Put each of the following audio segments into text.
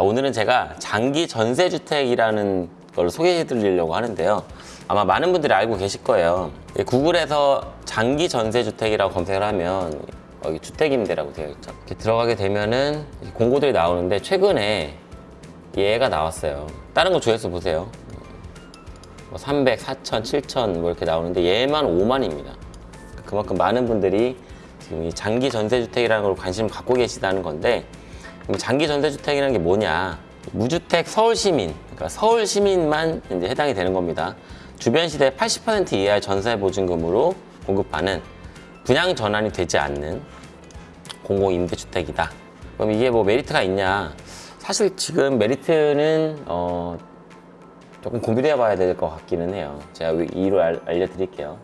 자 오늘은 제가 장기 전세주택이라는 걸 소개해 드리려고 하는데요. 아마 많은 분들이 알고 계실 거예요. 예, 구글에서 장기 전세주택이라고 검색을 하면 여기 주택임대라고 되어 있죠. 이렇게 들어가게 되면은 공고들이 나오는데 최근에 얘가 나왔어요. 다른 거 조회수 보세요. 뭐 300, 4천, 7천 뭐 이렇게 나오는데 얘만 5만입니다. 그만큼 많은 분들이 지금 이 장기 전세주택이라는 걸 관심을 갖고 계시다는 건데 그럼 장기 전세주택이라는 게 뭐냐? 무주택 서울시민. 그러니까 서울시민만 이제 해당이 되는 겁니다. 주변 시대 80% 이하의 전세 보증금으로 공급하는 분양 전환이 되지 않는 공공임대주택이다. 그럼 이게 뭐 메리트가 있냐? 사실 지금 메리트는 어 조금 고민해 봐야 될 것 같기는 해요. 제가 이유를 알, 알려드릴게요.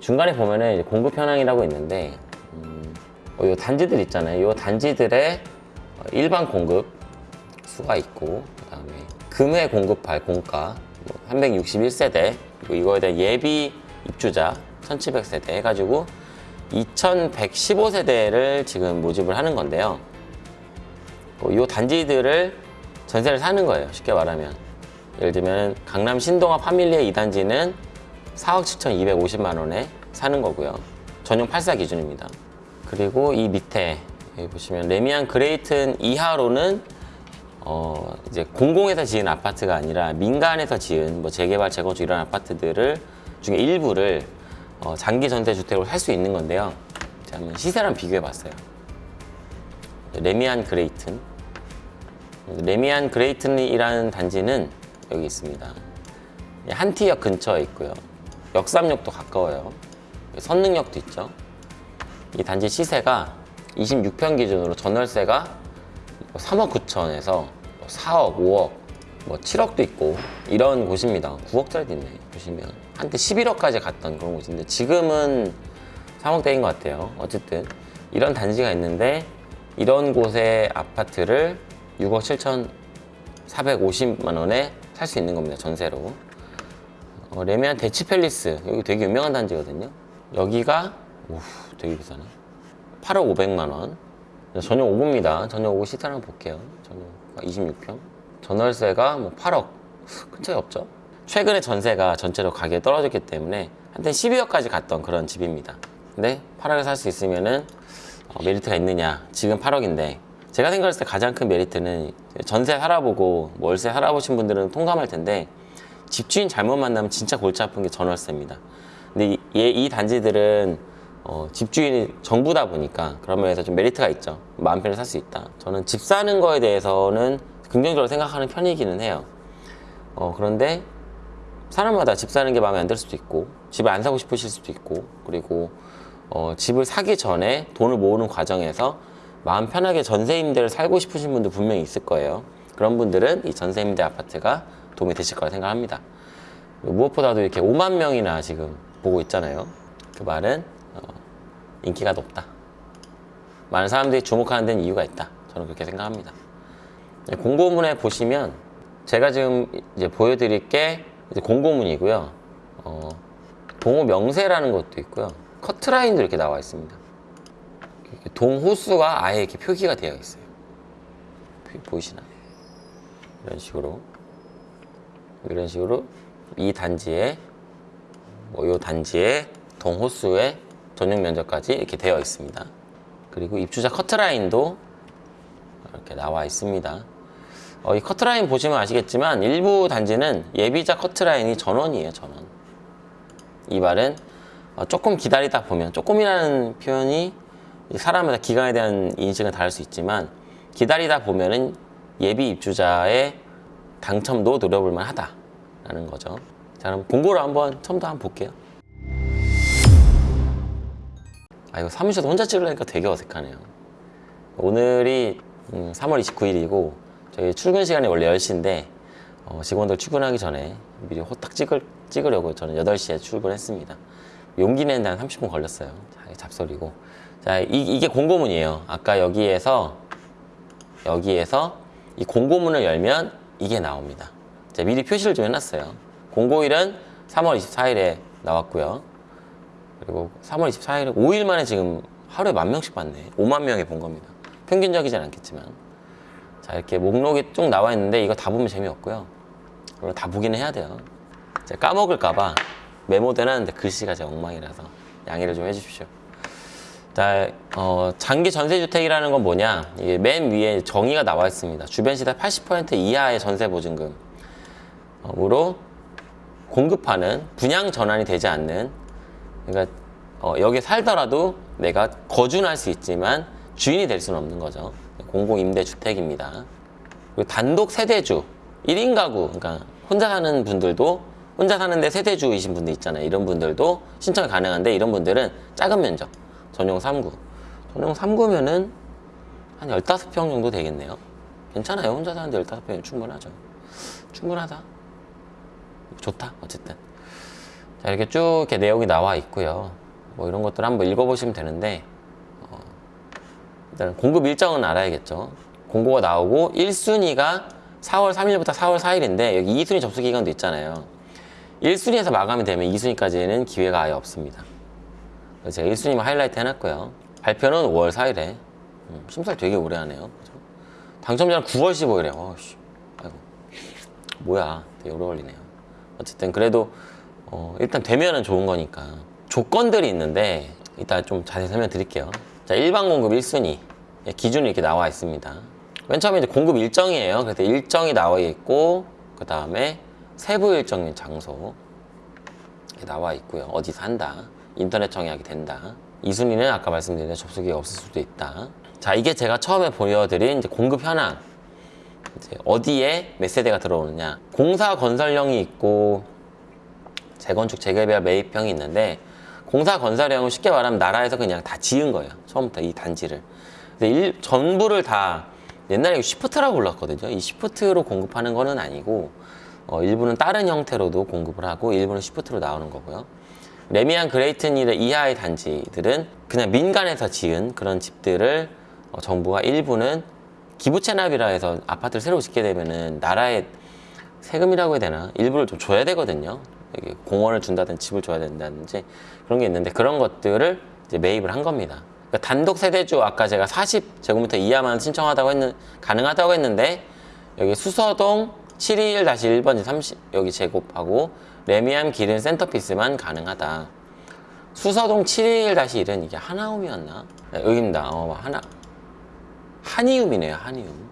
중간에 보면은 공급 현황이라고 있는데 음, 어, 요 단지들 있잖아요. 요 단지들의 어, 일반 공급 수가 있고 그 다음에 금회 공급할 공가 뭐 361세대 그리고 이거에 대한 예비 입주자 1700세대 해가지고 2115세대를 지금 모집을 하는 건데요. 어, 요 단지들을 전세를 사는 거예요. 쉽게 말하면 예를 들면 강남 신동아 파밀리의 2단지는 4억 7,250만 원에 사는 거고요. 전용 84 기준입니다. 그리고 이 밑에 여기 보시면 래미안 그레이튼 이하로는 어 이제 공공에서 지은 아파트가 아니라 민간에서 지은 뭐 재개발 재건축 이런 아파트들을 중에 일부를 어 장기 전세 주택으로 살 수 있는 건데요. 자, 한번 시세랑 비교해 봤어요. 래미안 그레이튼 래미안 그레이튼이라는 단지는 여기 있습니다. 한티역 근처에 있고요. 역삼역도 가까워요. 선능력도 있죠. 이 단지 시세가 26평 기준으로 전월세가 3억 9천에서 4억, 5억, 뭐 7억도 있고 이런 곳입니다. 9억짜리도 있네. 보시면 한때 11억까지 갔던 그런 곳인데 지금은 3억대인 것 같아요. 어쨌든 이런 단지가 있는데 이런 곳의 아파트를 6억 7천 450만 원에 살 수 있는 겁니다. 전세로. 어, 레미안 대치팰리스 여기 되게 유명한 단지거든요 여기가 오 되게 비싸네 8억 5백만 원. 전용 5구입니다. 전용 5구 시트 한번 볼게요. 전용 26평. 전월세가 뭐 8억. 큰 차이 없죠? 최근에 전세가 전체로 가격이 떨어졌기 때문에 한때 12억까지 갔던 그런 집입니다. 근데 8억에 살 수 있으면은 어, 메리트가 있느냐? 지금 8억인데 제가 생각했을 때 가장 큰 메리트는 전세 살아보고 뭐 월세 살아보신 분들은 통감할 텐데 집주인 잘못 만나면 진짜 골치 아픈 게 전월세입니다. 근데 이, 이 단지들은 어, 집주인이 정부다 보니까 그런 면에서 좀 메리트가 있죠. 마음 편히 살 수 있다. 저는 집 사는 거에 대해서는 긍정적으로 생각하는 편이기는 해요. 어, 그런데 사람마다 집 사는 게 마음에 안 들 수도 있고 집을 안 사고 싶으실 수도 있고 그리고 어, 집을 사기 전에 돈을 모으는 과정에서 마음 편하게 전세 임대를 살고 싶으신 분들 분명히 있을 거예요. 그런 분들은 이 전세 임대 아파트가 도움이 되실 거라 생각합니다. 무엇보다도 이렇게 5만 명이나 지금 보고 있잖아요. 그 말은 어, 인기가 높다. 많은 사람들이 주목하는 데는 이유가 있다. 저는 그렇게 생각합니다. 공고문에 보시면 제가 지금 이제 보여드릴 게 공고문이고요. 어, 동호 명세라는 것도 있고요. 커트라인도 이렇게 나와 있습니다. 동호수가 아예 이렇게 표기가 되어 있어요. 보이시나요? 이런 식으로 이런 식으로 이 단지에 뭐이 단지에 동호수의 전용 면적까지 이렇게 되어 있습니다. 그리고 입주자 커트라인도 이렇게 나와 있습니다. 어, 이 커트라인 보시면 아시겠지만 일부 단지는 예비자 커트라인이 전원이에요, 전원. 이 말은 어, 조금 기다리다 보면 조금이라는 표현이 사람마다 기간에 대한 인식은 다를 수 있지만 기다리다 보면은 예비 입주자의 당첨도 노려볼 만하다라는 거죠. 자 그럼 공고를 한번 처음부터 한번 볼게요. 아 이거 사무실에서 혼자 찍으려니까 되게 어색하네요. 오늘이 음, 3월 29일이고 저희 출근 시간이 원래 10시인데 어, 직원들 출근하기 전에 미리 호딱 찍을, 찍으려고 저는 8시에 출근했습니다. 용기 내는 데 한 30분 걸렸어요. 자, 잡소리고. 자, 이, 게 공고문이에요. 아까 여기에서 여기에서 이 공고문을 열면 이게 나옵니다. 자, 미리 표시를 좀 해놨어요. 공고일은 3월 24일에 나왔고요. 그리고 3월 24일에 5일 만에 지금 하루에 만 명씩 봤네. 5만 명이 본 겁니다. 평균적이진 않겠지만. 자 이렇게 목록이 쭉 나와 있는데 이거 다 보면 재미없고요. 그리고 다 보기는 해야 돼요. 제가 까먹을까봐 메모도 해놨는데 글씨가 제 엉망이라서 양해를 좀 해주십시오. 자, 어, 장기 전세주택이라는 건 뭐냐? 이게 맨 위에 정의가 나와 있습니다. 주변 시세 80% 이하의 전세 보증금으로 공급하는 분양 전환이 되지 않는 그러니까 어, 여기 살더라도 내가 거주는 할 수 있지만 주인이 될 수는 없는 거죠. 공공임대주택입니다. 그리고 단독 세대주, 1인 가구, 그러니까 혼자 사는 분들도 혼자 사는데 세대주이신 분들 있잖아요. 이런 분들도 신청이 가능한데 이런 분들은 작은 면적, 전용 3구. 전용 3구면은 한 15평 정도 되겠네요. 괜찮아요. 혼자 사는데 15평이면 충분하죠. 충분하다. 좋다. 어쨌든. 자, 이렇게 쭉 이렇게 내용이 나와 있고요. 뭐 이런 것들 한번 읽어보시면 되는데, 어, 일단 공급 일정은 알아야겠죠. 공고가 나오고 1순위가 4월 3일부터 4월 4일인데 여기 2순위 접수 기간도 있잖아요. 1순위에서 마감이 되면 2순위까지는 기회가 아예 없습니다. 그래서 제가 1순위만 하이라이트 해놨고요. 발표는 5월 4일에. 음, 심사를 되게 오래 하네요. 그죠? 당첨자는 9월 15일에. 어씨, 아이고. 뭐야. 되게 오래 걸리네요. 어쨌든 그래도 어, 일단 되면은 좋은 거니까. 조건들이 있는데 이따 좀 자세히 설명드릴게요. 자, 일반 공급 1순위. 예, 기준이 이렇게 나와 있습니다. 맨 처음에 이제 공급 일정이에요. 그래서 일정이 나와 있고, 그 다음에 세부 일정 및 장소. 나와 있고요. 어디서 한다. 인터넷 청약이 된다. 이순위는 아까 말씀드린 접수기가 없을 수도 있다. 자, 이게 제가 처음에 보여드린 이제 공급 현황. 이제 어디에 몇 세대가 들어오느냐. 공사 건설령이 있고, 재건축, 재개발, 매입형이 있는데, 공사 건설령은 쉽게 말하면 나라에서 그냥 다 지은 거예요. 처음부터 이 단지를. 근데 일, 전부를 다 옛날에 시프트라고 불렀거든요. 이 시프트로 공급하는 거는 아니고, 어, 일부는 다른 형태로도 공급을 하고, 일부는 시프트로 나오는 거고요. 레미안 그레이튼 일 이하의 단지들은 그냥 민간에서 지은 그런 집들을 어, 정부가 일부는 기부 채납이라 해서 아파트를 새로 짓게 되면은 나라에 세금이라고 해야 되나 일부를 좀 줘야 되거든요. 공원을 준다든지 집을 줘야 된다든지 그런 게 있는데 그런 것들을 이제 매입을 한 겁니다. 그러니까 단독 세대주 아까 제가 40제곱미터 이하만 신청하다고 했는 가능하다고 했는데 여기 수서동 721-1번지 30 여기 제곱하고 레미안 기른 센터피스만 가능하다. 수서동 721-1은 이게 하나움이었나? 네, 여기입니다. 어, 하나 한이움이네요. 한이움.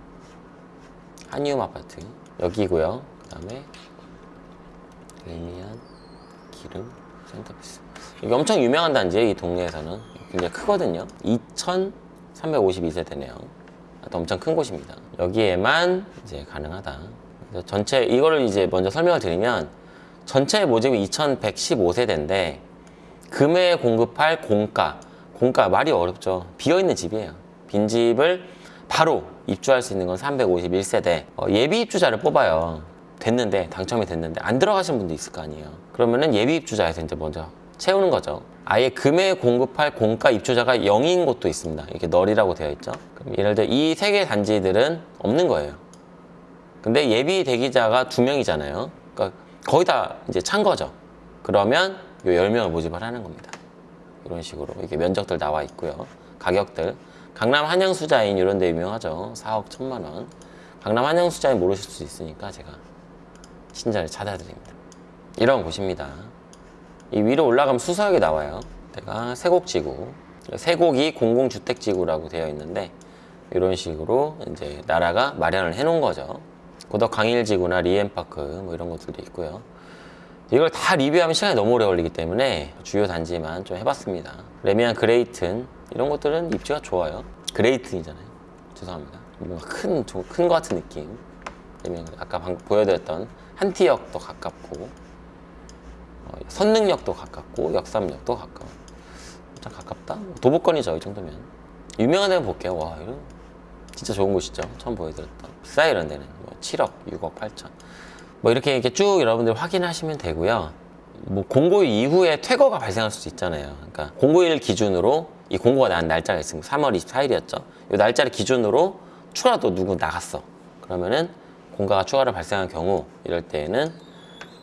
한이움 아파트 여기고요. 그다음에 레미안 기름 센터피스. 여기 엄청 유명한 단지예요. 이 동네에서는 굉장히 크거든요. 2,352세대네요. 엄청 큰 곳입니다. 여기에만 이제 가능하다. 전체 이거를 이제 먼저 설명을 드리면 전체 모집이 2,115세대인데 금에 공급할 공가, 공가 말이 어렵죠. 비어 있는 집이에요. 빈 집을 바로 입주할 수 있는 건 351세대. 어, 예비 입주자를 뽑아요. 됐는데 당첨이 됐는데 안 들어가신 분도 있을 거 아니에요. 그러면은 예비 입주자에서 이제 먼저 채우는 거죠. 아예 금에 공급할 공가 입주자가 0인 곳도 있습니다. 이렇게 널이라고 되어 있죠. 그럼 예를 들어 이 세 개 단지들은 없는 거예요. 근데 예비 대기자가 두 명이잖아요. 그러니까 거의 다 이제 찬 거죠. 그러면 요 10명을 모집을 하는 겁니다. 이런 식으로 이렇게 면적들 나와 있고요. 가격들. 강남 한양수자인 이런 데 유명하죠. 4억 1천만 원. 강남 한양수자인 모르실 수 있으니까 제가 신자를 찾아드립니다. 이런 곳입니다. 이 위로 올라가면 수서역이 나와요. 내가 세곡지구. 세곡이 공공주택지구라고 되어 있는데 이런 식으로 이제 나라가 마련을 해놓은 거죠. 고덕 강일지구나 리엔파크 뭐 이런 것들도 있고요. 이걸 다 리뷰하면 시간이 너무 오래 걸리기 때문에 주요 단지만 좀 해봤습니다. 래미안 그레이튼 이런 것들은 입지가 좋아요. 그레이튼이잖아요. 죄송합니다. 뭔가 큰, 큰 것 같은 느낌. 그레- 아까 보여드렸던 한티역도 가깝고 어, 선능역도 가깝고 역삼역도 가까워. 참 가깝다? 도보권이죠 이 정도면. 유명한 데는 볼게요. 와 이거 진짜 좋은 곳이죠. 처음 보여드렸던. 비싸 이런 데는 뭐 7억, 6억 8천. 뭐 이렇게 이렇게 쭉 여러분들 확인하시면 되고요. 뭐 공고 이후에 퇴거가 발생할 수도 있잖아요. 그러니까 공고일 기준으로 이 공고가 난 날짜가 있습니다. 3월 24일이었죠. 이 날짜를 기준으로 추가로 누구 나갔어. 그러면은 공가가 추가로 발생한 경우 이럴 때에는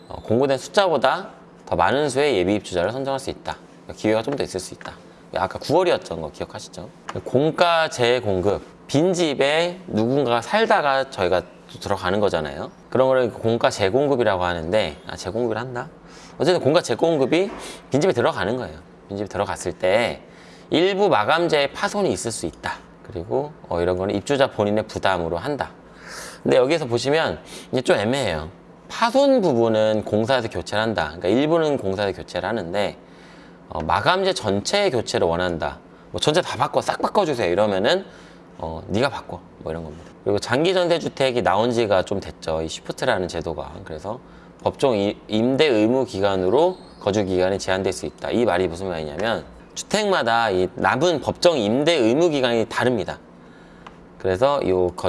어, 공고된 숫자보다 더 많은 수의 예비 입주자를 선정할 수 있다. 기회가 좀 더 있을 수 있다. 아까 9월이었던 거 기억하시죠? 공가 재공급 빈집에 누군가가 살다가 저희가 또 들어가는 거잖아요. 그런 거를 공가 재공급이라고 하는데 아 재공급을 한다. 어쨌든 공가 재공급이 빈집에 들어가는 거예요. 빈집에 들어갔을 때 일부 마감재의 파손이 있을 수 있다. 그리고 어, 이런 거는 입주자 본인의 부담으로 한다. 근데 여기서 보시면 이게 좀 애매해요. 파손 부분은 공사에서 교체를 한다. 그러니까 일부는 공사에서 교체를 하는데 어, 마감재 전체의 교체를 원한다. 뭐 전체 다 바꿔 싹 바꿔주세요. 이러면은 어, 네가 바꿔 뭐 이런 겁니다. 그리고 장기 전세 주택이 나온 지가 좀 됐죠. 이 쉬프트라는 제도가 그래서 법정 이- 임대 의무 기간으로 거주 기간이 제한될 수 있다. 이 말이 무슨 말이냐면 주택마다 이 남은 법정 임대 의무 기간이 다릅니다. 그래서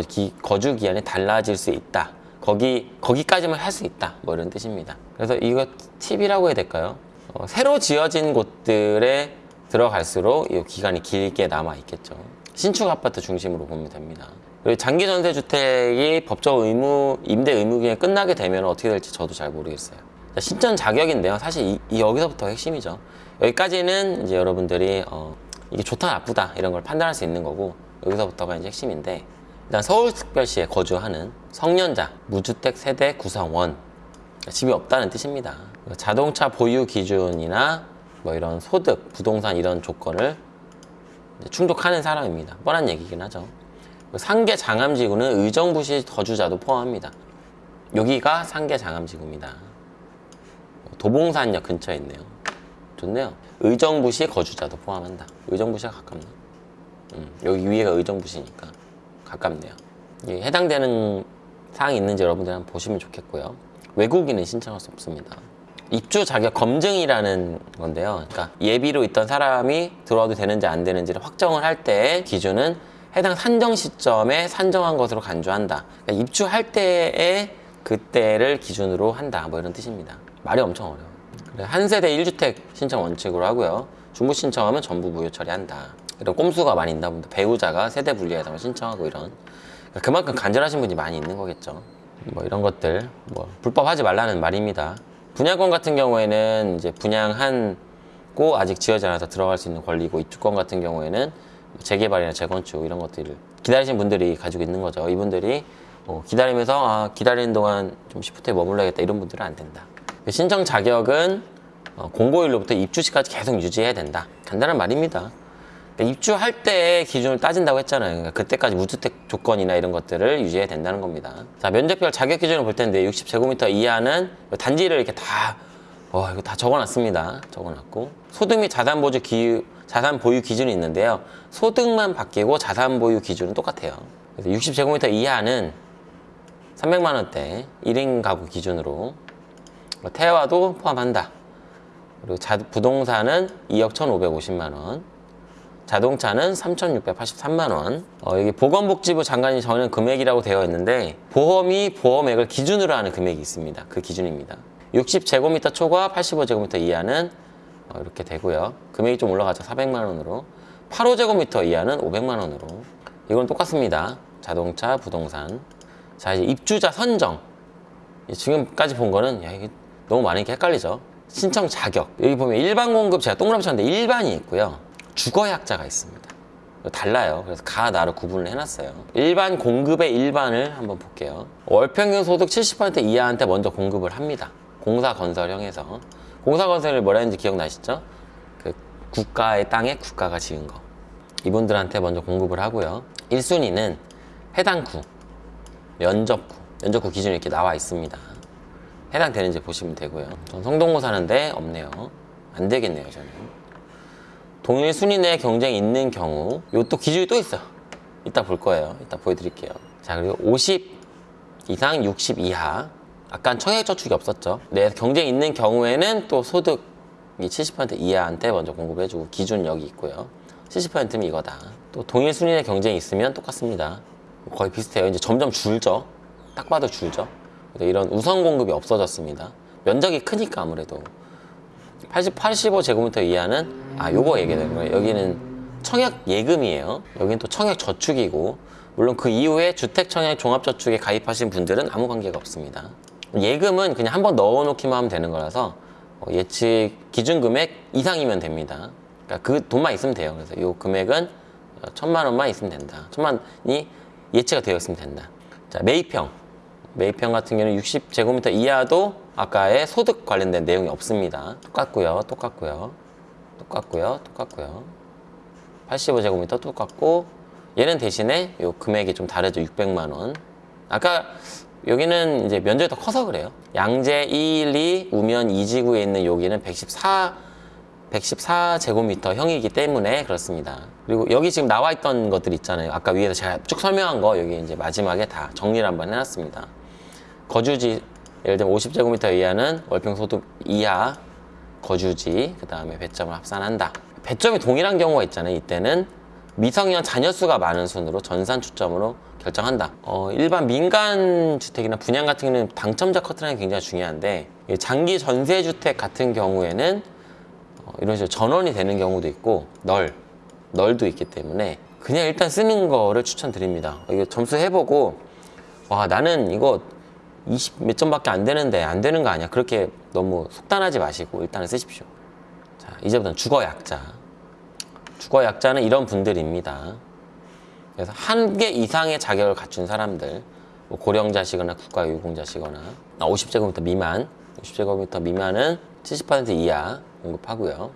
기, 거주 기한이 달라질 수 있다. 거기 거기까지만 할 수 있다. 뭐 이런 뜻입니다. 그래서 이거 팁이라고 해야 될까요? 어, 새로 지어진 곳들에 들어갈수록 이 기간이 길게 남아 있겠죠. 신축 아파트 중심으로 보면 됩니다. 그리고 장기 전세 주택이 법적 의무 임대 의무 기간이 끝나게 되면 어떻게 될지 저도 잘 모르겠어요. 자, 신전 자격인데요. 사실 이, 이 여기서부터 핵심이죠. 여기까지는 이제 여러분들이 어, 이게 좋다 나쁘다 이런 걸 판단할 수 있는 거고 여기서부터가 이제 핵심인데 일단 서울특별시에 거주하는 성년자 무주택 세대 구성원 집이 없다는 뜻입니다. 자동차 보유 기준이나 뭐 이런 소득, 부동산 이런 조건을 충족하는 사람입니다. 뻔한 얘기긴 하죠. 상계 장암지구는 의정부시 거주자도 포함합니다. 여기가 상계 장암지구입니다. 도봉산역 근처에 있네요. 좋네요. 의정부시 거주자도 포함한다. 의정부시가 가깝네. 음, 여기 위에가 의정부시니까 가깝네요. 이 해당되는 사항이 있는지 여러분들 한번 보시면 좋겠고요. 외국인은 신청할 수 없습니다. 입주 자격 검증이라는 건데요. 그러니까 예비로 있던 사람이 들어와도 되는지 안 되는지를 확정을 할 때 기준은 해당 산정 시점에 산정한 것으로 간주한다. 그러니까 입주할 때의 그때를 기준으로 한다. 뭐 이런 뜻입니다. 말이 엄청 어려워요. 한 세대 1주택 신청 원칙으로 하고요. 중부 신청하면 전부 무효 처리한다. 이런 꼼수가 많이 있나 봅니다. 배우자가 세대 분리해서 신청하고 이런. 그러니까 그만큼 간절하신 분이 많이 있는 거겠죠. 뭐 이런 것들 뭐 불법하지 말라는 말입니다. 분양권 같은 경우에는 이제 분양한고 아직 지어지 않아서 들어갈 수 있는 권리고 입주권 같은 경우에는 뭐 재개발이나 재건축 이런 것들을 기다리신 분들이 가지고 있는 거죠. 이분들이 어, 기다리면서 아, 기다리는 동안 좀 시프트에 머물러야겠다 이런 분들은 안 된다. 신청 자격은 어, 공고일로부터 입주시까지 계속 유지해야 된다. 간단한 말입니다. 그러니까 입주할 때의 기준을 따진다고 했잖아요. 그러니까 그때까지 무주택 조건이나 이런 것들을 유지해야 된다는 겁니다. 자, 면적별 자격 기준을 볼 텐데 60제곱미터 이하는 단지를 이렇게 다, 어, 이거 다 적어놨습니다. 적어놨고. 소득 및 자산 보유 기, 자산 보유 기준이 있는데요. 소득만 바뀌고 자산 보유 기준은 똑같아요. 그래서 60제곱미터 이하는 300만 원대 1인 가구 기준으로 뭐 태화도 포함한다. 그리고 자, 부동산은 2억 1,550만 원. 자동차는 3,683만 원. 어, 여기 보건복지부 장관이 정하는 금액이라고 되어 있는데 보험이 보험액을 기준으로 하는 금액이 있습니다. 그 기준입니다. 60제곱미터 초과 85제곱미터 이하는 어, 이렇게 되고요. 금액이 좀 올라가죠. 400만 원으로. 85제곱미터 이하는 500만 원으로. 이건 똑같습니다. 자동차, 부동산. 자, 이제 입주자 선정. 지금까지 본 거는 야, 이게 너무 많으니까 헷갈리죠. 신청 자격. 여기 보면 일반 공급 제가 동그라미 쳤는데 일반이 있고요. 주거약자가 있습니다. 달라요. 그래서 가, 나로 구분을 해놨어요. 일반 공급의 일반을 한번 볼게요. 월평균 소득 70% 이하한테 먼저 공급을 합니다. 공사건설형에서. 공사건설을 뭐라 했는지 기억나시죠? 그 국가의 땅에 국가가 지은 거. 이분들한테 먼저 공급을 하고요. 1순위는 해당 구, 면접구, 면접구 기준이 이렇게 나와 있습니다. 해당되는지 보시면 되고요. 전 성동구 사는데 없네요. 안 되겠네요, 저는. 동일 순위 내 경쟁이 있는 경우 이또 기준이 또 있어. 이따 볼 거예요. 이따 보여드릴게요. 자 그리고 50 이상 60 이하 아까 청약 저축이 없었죠. 내 경쟁이 있는 경우에는 또 소득이 70% 이하한테 먼저 공급해주고 기준 여기 있고요. 70%면 이거다. 또 동일 순위 내 경쟁이 있으면 똑같습니다. 거의 비슷해요. 이제 점점 줄죠. 딱 봐도 줄죠. 이런 우선 공급이 없어졌습니다. 면적이 크니까 아무래도 80, 85제곱미터 이하는 아 요거 얘기되는 거예요. 여기는 청약 예금이에요. 여기는 또 청약 저축이고 물론 그 이후에 주택 청약 종합저축에 가입하신 분들은 아무 관계가 없습니다. 예금은 그냥 한번 넣어 놓기만 하면 되는 거라서 어, 예측 기준 금액 이상이면 됩니다. 그러니까 그 돈만 있으면 돼요. 그래서 이 금액은 어, 천만 원만 있으면 된다. 천만이 예치가 되어 있으면 된다. 자, 매입형. 매입형 같은 경우는 60제곱미터 이하도 아까의 소득 관련된 내용이 없습니다. 똑같고요. 똑같고요. 똑같고요. 똑같고요. 85제곱미터 똑같고 얘는 대신에 요 금액이 좀 다르죠. 600만 원. 아까 여기는 이제 면적이 더 커서 그래요. 양재 212 우면 2지구에 있는 여기는 114 114제곱미터 형이기 때문에 그렇습니다. 그리고 여기 지금 나와 있던 것들 있잖아요. 아까 위에서 제가 쭉 설명한 거 여기 이제 마지막에 다 정리를 한번 해놨습니다. 거주지 예를 들면 50제곱미터 이하는 월평소득 이하 거주지 그 다음에 배점을 합산한다. 배점이 동일한 경우가 있잖아요. 이때는 미성년 자녀 수가 많은 순으로 전산 추점으로 결정한다. 어, 일반 민간 주택이나 분양 같은 경우는 당첨자 커트라인이 굉장히 중요한데 이 장기 전세 주택 같은 경우에는 어, 이런 식으로 전원이 되는 경우도 있고 널 널도 있기 때문에 그냥 일단 쓰는 거를 추천드립니다. 이거 점수 해보고 와 나는 이거 20 몇 점밖에 안 되는데 안 되는 거 아니야. 그렇게 너무 속단하지 마시고 일단은 쓰십시오. 자 이제부터는 주거 약자. 주거 약자는 이런 분들입니다. 그래서 한 개 이상의 자격을 갖춘 사람들 뭐 고령자시거나 국가유공자시거나 50제곱미터 미만 50제곱미터 미만은 70% 이하 공급하고요.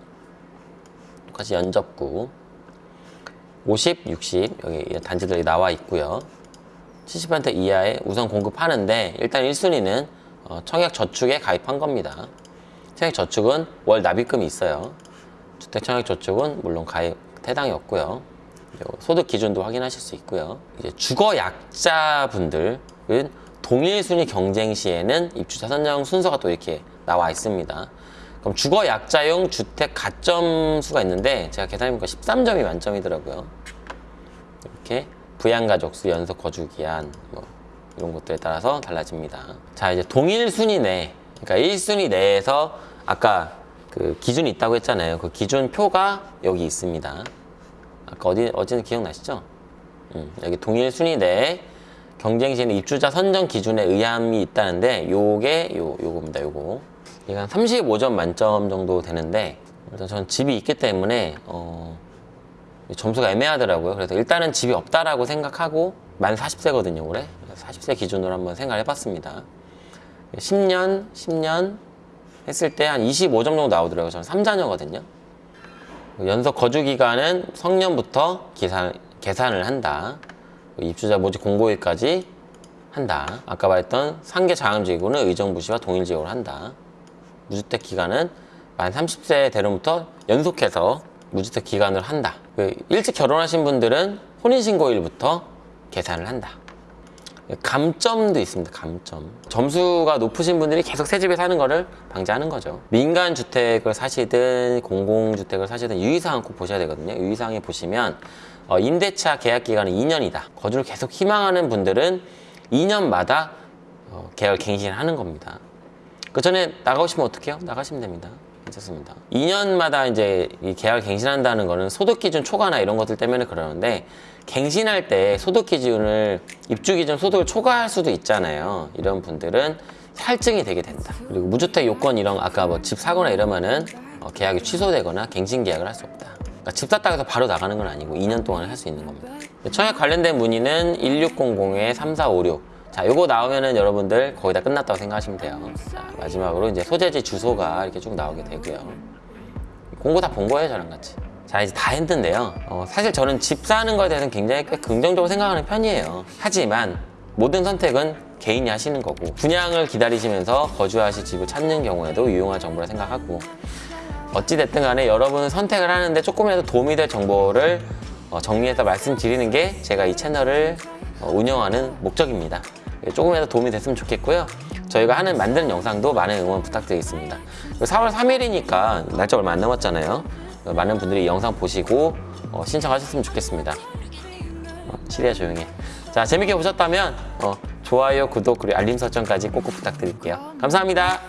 똑같이 연접구 50, 60 여기 단지들이 나와 있고요 70% 이하에 우선 공급하는데 일단 1순위는 어, 청약저축에 가입한 겁니다. 청약저축은 월 납입금이 있어요. 주택청약저축은 물론 가입 해당이 없고요. 소득 기준도 확인하실 수 있고요. 이제 주거 약자분들은 동일 순위 경쟁 시에는 입주자 선정 순서가 또 이렇게 나와 있습니다. 그럼 주거 약자용 주택 가점 수가 있는데 제가 계산해보니까 13점이 만점이더라고요. 이렇게 부양가족 수, 연속 거주 기한 뭐 이런 것들에 따라서 달라집니다. 자 이제 동일 순위 내, 그러니까 1순위 내에서 아까 그 기준이 있다고 했잖아요. 그 기준 표가 여기 있습니다. 아까 어디 어디는 기억나시죠? 음, 여기 동일 순위 내에 경쟁 시에는 입주자 선정 기준에 의함이 있다는데 요게 요 요겁니다. 요거 이게 한 35점 만점 정도 되는데 일단 저는 집이 있기 때문에 어. 점수가 애매하더라고요. 그래서 일단은 집이 없다라고 생각하고 만 40세거든요, 올해. 40세 기준으로 한번 생각을 해봤습니다. 10년, 10년 했을 때 한 25점 정도 나오더라고요. 저는 3자녀거든요. 연속 거주 기간은 성년부터 계산, 계산을 한다. 입주자 모집 공고일까지 한다. 아까 말했던 상계 자금지구는 의정부시와 동일지역으로 한다. 무주택 기간은 만 30세 대로부터 연속해서 무주택 기간을 한다. 그 일찍 결혼하신 분들은 혼인신고일부터 계산을 한다. 감점도 있습니다. 감점. 점수가 높으신 분들이 계속 새 집에 사는 거를 방지하는 거죠. 민간 주택을 사시든 공공주택을 사시든 유의사항 꼭 보셔야 되거든요. 유의사항에 보시면 어, 임대차 계약 기간은 2년이다. 거주를 계속 희망하는 분들은 2년마다 어, 계약 갱신을 하는 겁니다. 그 전에 나가고 싶으면 어떻게 해요? 나가시면 됩니다. 괜찮습니다. 2년마다 이제 이 계약을 갱신한다는 거는 소득 기준 초과나 이런 것들 때문에 그러는데 갱신할 때 소득 기준을 입주 기준 소득을 초과할 수도 있잖아요. 이런 분들은 할증이 되게 된다. 그리고 무주택 요건 이런 아까 뭐 집 사거나 이러면은 어, 계약이 취소되거나 갱신 계약을 할 수 없다. 그러니까 집 샀다고 해서 바로 나가는 건 아니고 2년 동안 할 수 있는 겁니다. 청약 관련된 문의는 1600-3456 자, 요거 나오면은 여러분들 거의 다 끝났다고 생각하시면 돼요. 자, 마지막으로 이제 소재지 주소가 이렇게 쭉 나오게 되고요. 공고 다 본 거예요, 저랑 같이. 자, 이제 다 했는데요. 어, 사실 저는 집 사는 거에 대해서는 굉장히 꽤 긍정적으로 생각하는 편이에요. 하지만 모든 선택은 개인이 하시는 거고 분양을 기다리시면서 거주하실 집을 찾는 경우에도 유용한 정보라 생각하고 어찌됐든 간에 여러분은 선택을 하는데 조금이라도 도움이 될 정보를 어, 정리해서 말씀드리는 게 제가 이 채널을 어, 운영하는 목적입니다. 조금이라도 도움이 됐으면 좋겠고요. 저희가 하는 만드는 영상도 많은 응원 부탁드리겠습니다. 4월 3일이니까 날짜 얼마 안 남았잖아요. 많은 분들이 이 영상 보시고 어, 신청하셨으면 좋겠습니다. 어, 치리야 조용해. 자 재밌게 보셨다면 어, 좋아요, 구독 그리고 알림 설정까지 꼭꼭 부탁드릴게요. 감사합니다.